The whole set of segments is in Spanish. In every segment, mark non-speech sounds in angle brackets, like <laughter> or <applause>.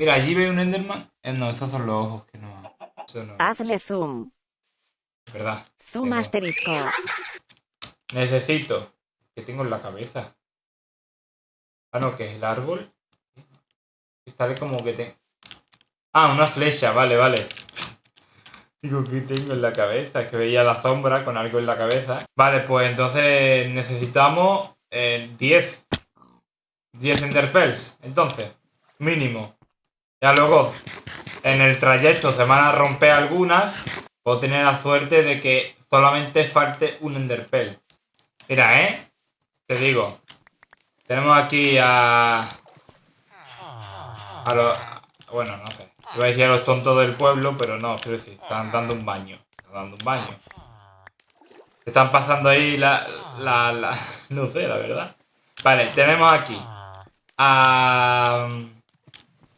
Mira, allí veo un Enderman. Eh, no, esos son los ojos que no. Hazle zoom. Verdad. Zoom Tengo- asterisco. Necesito. que tengo en la cabeza? Ah, no, que es el árbol. Sale como que te. Ah, una flecha, vale, vale. <laughs> Digo, ¿qué tengo en la cabeza? Es que veía la sombra con algo en la cabeza. Vale, pues entonces necesitamos eh, 10. 10 enderpearls. Entonces, mínimo. Ya luego, en el trayecto se van a romper algunas. Puedo tener la suerte de que solamente falte un enderpearl. Mira, ¿eh? Te digo. Tenemos aquí a... A los... Bueno, no sé. Iba a decir a los tontos del pueblo, pero no, quiero decir, están dando un baño. Están dando un baño. Están pasando ahí la... la, la- <laughs> no sé, la verdad. Vale, tenemos aquí a...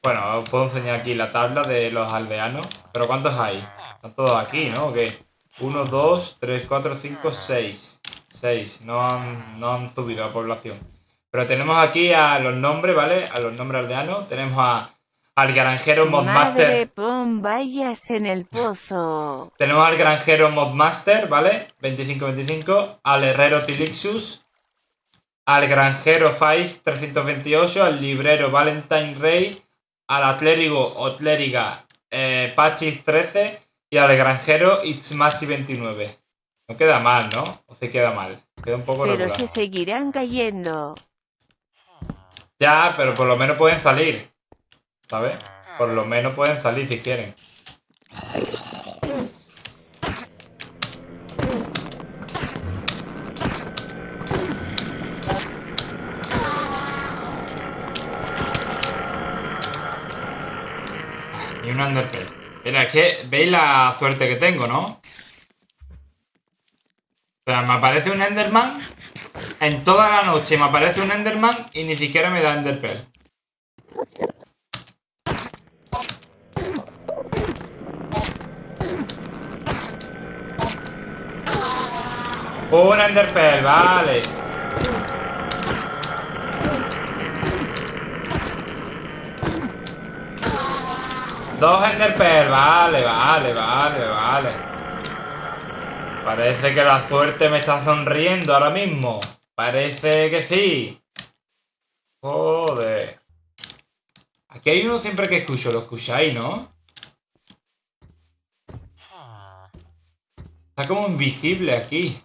Bueno, os puedo enseñar aquí la tabla de los aldeanos. Pero ¿cuántos hay? Están todos aquí, ¿no? ¿O qué? 1, 2, 3, 4, 5, 6. 6. No han, no han subido la población. Pero tenemos aquí a los nombres, ¿vale? A los nombres aldeanos. Tenemos a, al granjero Modmaster. Madre, pon vallas en el pozo. Tenemos al granjero Modmaster, ¿vale? 25-25. Al herrero Tilixus. Al granjero Five 328. Al librero Valentine Rey. Al atlético o clériga eh, Pachis 13. Y al granjero Itzmasi 29. No queda mal, ¿no? O se queda mal. Queda un poco Pero regular. se seguirán cayendo. Ya, pero por lo menos pueden salir. ¿Sabes? Por lo menos pueden salir si quieren. Y un Underpearl. Mira, es que veis la suerte que tengo, ¿no? O sea, me aparece un Enderman en toda la noche me aparece un Enderman y ni siquiera me da Enderpearl. Un Enderpearl, vale. Dos Enderpearl, vale, vale, vale, vale. Parece que la suerte me está sonriendo ahora mismo. Parece que sí. Joder. Aquí hay uno siempre que escucho. Lo escucháis, ¿no? Está como invisible aquí.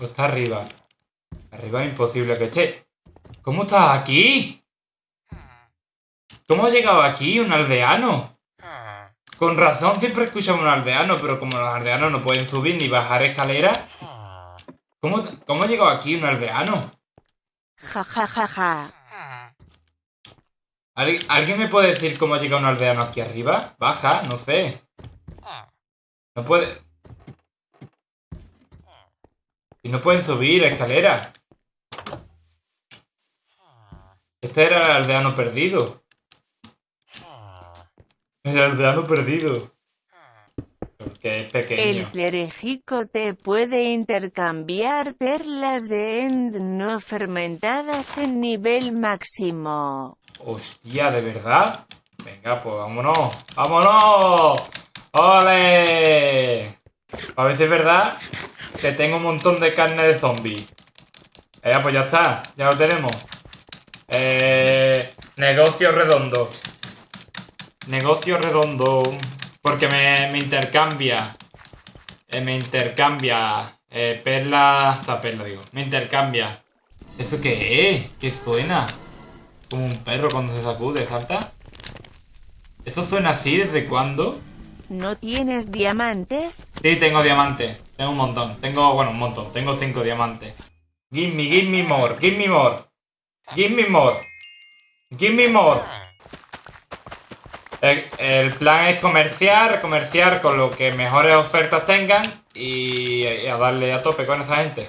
O está arriba. Arriba es imposible que esté. ¿Cómo estás aquí? ¿Cómo ha llegado aquí un aldeano? Con razón siempre escuchamos un aldeano, pero como los aldeanos no pueden subir ni bajar escaleras, ¿cómo, cómo ha llegado aquí un aldeano? Ja ja ja ja. ¿Al- ¿Alguien me puede decir cómo ha llegado un aldeano aquí arriba? Baja, no sé. No puede... Y no pueden subir escaleras. Este era el aldeano perdido. El aldeano perdido. Porque es El pequeño. clerigico te puede intercambiar perlas de end no fermentadas en nivel máximo. Hostia, ¿de verdad? Venga, pues vámonos. ¡Vámonos! ¡Ole! A ver si es verdad que tengo un montón de carne de zombie. Eh, pues ya está, ya lo tenemos. Eh, negocio redondo. Negocio redondo. Porque me, me intercambia. eh, me intercambia. Eh, perla. O sea, perla digo. Me intercambia. ¿Eso qué es? ¿Qué suena? Como un perro cuando se sacude, ¿salta? ¿Eso suena así desde cuándo? ¿No tienes diamantes? Sí, tengo diamantes. Tengo un montón. Tengo, bueno, un montón. Tengo cinco diamantes. Give me, give me more. Give me more. Give me more. Give me more. El, plan es comerciar, comerciar con lo que mejores ofertas tengan y, y a darle a tope con esa gente.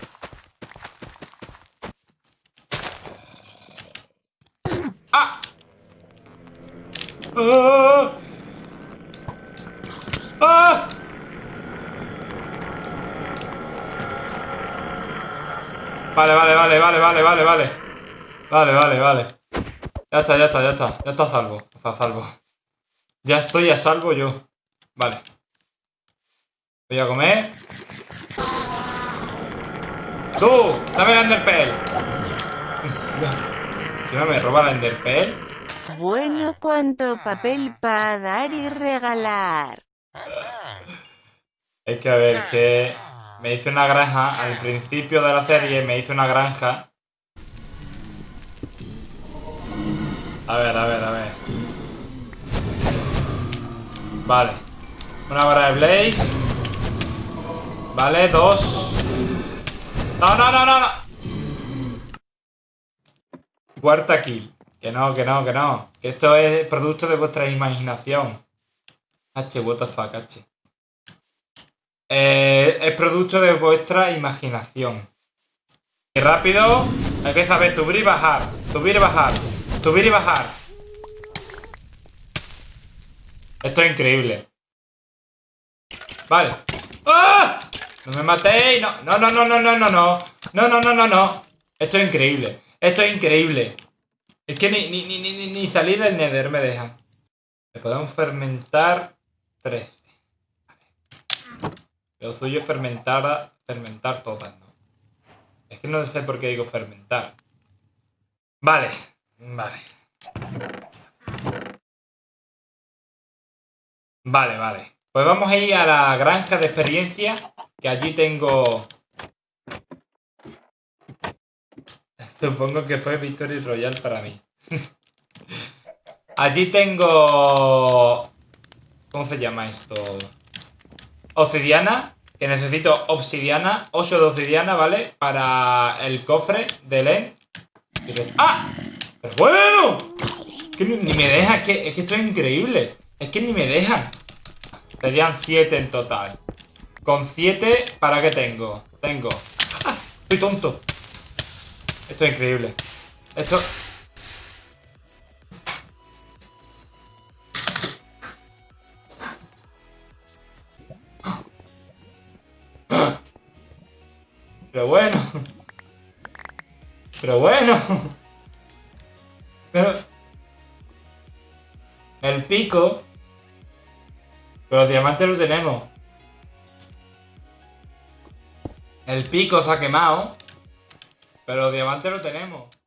¡Ah! ¡Ah! ¡Ah! Vale, vale, vale, vale, vale, vale, vale. Vale, vale, vale. Ya está, ya está, ya está. Ya está a salvo. Está a salvo. Ya estoy a salvo yo. Vale. Voy a comer. ¡Tú! ¡Dame el Enderpell! <laughs> Si no me roba el Enderpell. Bueno, cuánto papel para dar y regalar. Es que a ver, que me hice una granja al principio de la serie, me hice una granja. A ver, a ver, a ver. Vale. Una vara de Blaze. Vale, dos. No, no, no, no, no. Cuarta kill. Que no, que no, que no. Que esto es producto de vuestra imaginación. H, what the fuck, H. Eh, es producto de vuestra imaginación. Y rápido, empieza a ver subir y bajar, subir y bajar, Subir y bajar. Esto es increíble. Vale. ¡Ah! No me matéis. No, no, no, no, no, no, no, no. No, no, no, no, no. Esto es increíble. Esto es increíble. Es que ni, ni, ni, ni, ni salir del nether me deja. Le podemos fermentar 13. Lo suyo es fermentar, fermentar todas, ¿no? Es que no sé por qué digo fermentar. Vale vale. Vale, vale. Pues vamos a ir a la granja de experiencia, que allí tengo... <laughs> Supongo que fue Victory Royal para mí. <laughs> allí tengo... ¿Cómo se llama esto? obsidiana, que necesito obsidiana, 8 de obsidiana, ¿vale? Para el cofre del end. ¡Ah! ¡Pero bueno! Que ni me deja, es que, es que esto es increíble. Es que ni me dejan. Serían 7 en total. Con 7, ¿para qué tengo? Tengo... ¡Ah! Estoy tonto. Esto es increíble. Esto... Pero bueno. Pero bueno. Pero... El pico... Pero los diamantes los tenemos. El pico se ha quemado. Pero los diamantes lo tenemos.